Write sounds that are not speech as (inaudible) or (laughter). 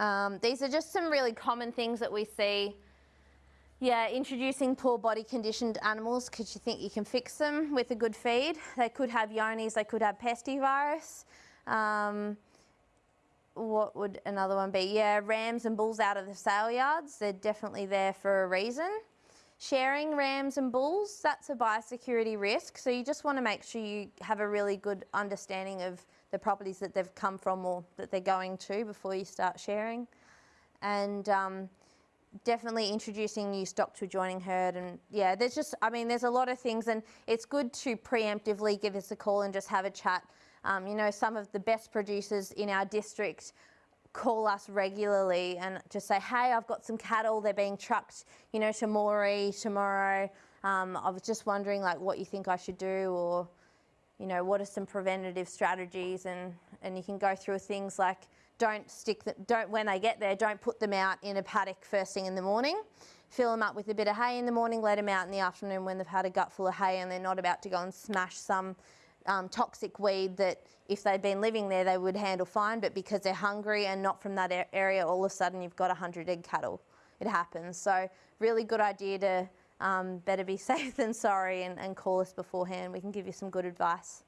Um, these are just some really common things that we see. Yeah, introducing poor body conditioned animals because you think you can fix them with a good feed. They could have Johne's, they could have pestivirus. Um, what would another one be? Yeah, rams and bulls out of the sale yards. They're definitely there for a reason. Sharing rams and bulls, that's a biosecurity risk. So you just want to make sure you have a really good understanding of the properties that they've come from or that they're going to before you start sharing. And um, definitely introducing new stock to adjoining herd and yeah there's just I mean there's a lot of things and it's good to preemptively give us a call and just have a chat um, you know some of the best producers in our district call us regularly and just say hey I've got some cattle. They're being trucked you know to Moree tomorrow. Um, I was just wondering like what you think I should do or you know what are some preventative strategies? And and you can go through things like don't stick them, don't when they get there, don't put them out in a paddock first thing in the morning. Fill them up with a bit of hay in the morning, let them out in the afternoon when they've had a gut full of hay and they're not about to go and smash some um, toxic weed that if they'd been living there they would handle fine, but because they're hungry and not from that area, all of a sudden you've got 100 egg cattle. It happens. So really good idea to um, better be (laughs) safe than sorry and, and call us beforehand. We can give you some good advice.